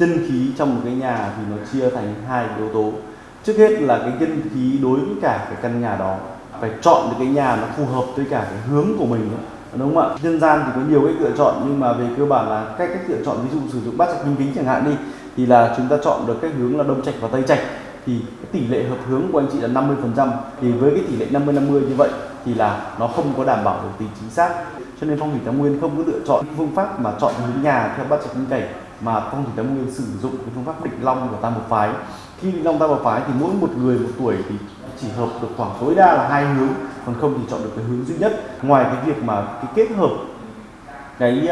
chân khí trong một cái nhà thì nó chia thành hai yếu tố. Trước hết là cái chân khí đối với cả cái căn nhà đó, phải chọn được cái nhà nó phù hợp với cả cái hướng của mình nữa đúng không ạ? Dân gian thì có nhiều cách lựa chọn, nhưng mà về cơ bản là cách cách lựa chọn, ví dụ sử dụng bát trạch minh kính chẳng hạn đi, thì là chúng ta chọn được cái hướng là đông trạch và tây trạch. Thì cái tỷ lệ hợp hướng của anh chị là 50 phần trăm, thì với cái tỷ lệ 50 50 như vậy thì là nó không có đảm bảo được tính chính xác. Cho nên phong thủy tam nguyên không có lựa chọn phương pháp mà chọn hướng nhà theo bát trạch minh cảnh mà phong thủy tam nguyên sử dụng cái phương pháp định long của tam một phái. Khi định long tam một phái thì mỗi một người một tuổi thì chỉ hợp được khoảng tối đa là hai hướng còn không thì chọn được cái hướng duy nhất. Ngoài cái việc mà cái kết hợp cái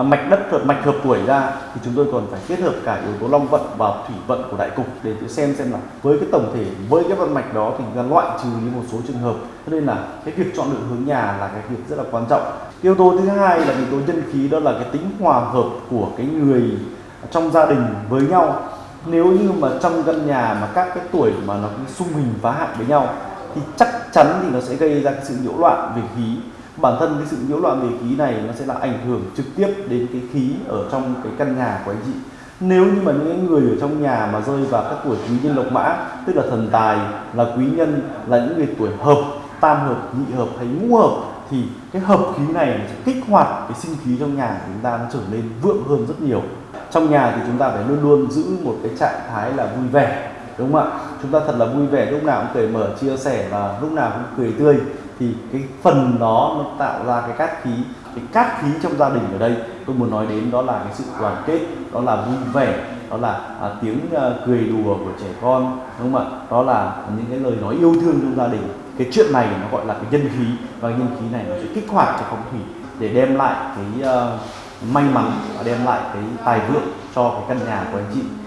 uh, mạch đất thuật mạch hợp tuổi ra thì chúng tôi còn phải kết hợp cả yếu tố long vận và thủy vận của đại cục để xem xem là với cái tổng thể với cái vận mạch đó thì ra loại trừ những một số trường hợp. Cho nên là cái việc chọn lựa hướng nhà là cái việc rất là quan trọng yếu tố thứ hai là yếu tố nhân khí, đó là cái tính hòa hợp của cái người trong gia đình với nhau. Nếu như mà trong căn nhà mà các cái tuổi mà nó xung hình phá hại với nhau, thì chắc chắn thì nó sẽ gây ra cái sự nhiễu loạn về khí. Bản thân cái sự nhiễu loạn về khí này nó sẽ là ảnh hưởng trực tiếp đến cái khí ở trong cái căn nhà của anh chị. Nếu như mà những người ở trong nhà mà rơi vào các tuổi quý nhân lộc mã, tức là thần tài, là quý nhân, là những người tuổi hợp, tam hợp, nhị hợp hay ngũ hợp thì cái hợp khí này sẽ kích hoạt cái sinh khí trong nhà của chúng ta nó trở nên vượng hơn rất nhiều. Trong nhà thì chúng ta phải luôn luôn giữ một cái trạng thái là vui vẻ đúng không ạ? Chúng ta thật là vui vẻ lúc nào cũng cởi mở chia sẻ và lúc nào cũng cười tươi. Thì cái phần đó nó tạo ra cái cát khí cái cát khí trong gia đình ở đây tôi muốn nói đến đó là cái sự đoàn kết đó là vui vẻ đó là à, tiếng à, cười đùa của trẻ con đúng không ạ? Đó là những cái lời nói yêu thương trong gia đình cái chuyện này nó gọi là cái nhân khí và cái nhân khí này nó sẽ kích hoạt cho phong thủy để đem lại cái uh, may mắn và đem lại cái tài vượng cho cái căn nhà của anh chị.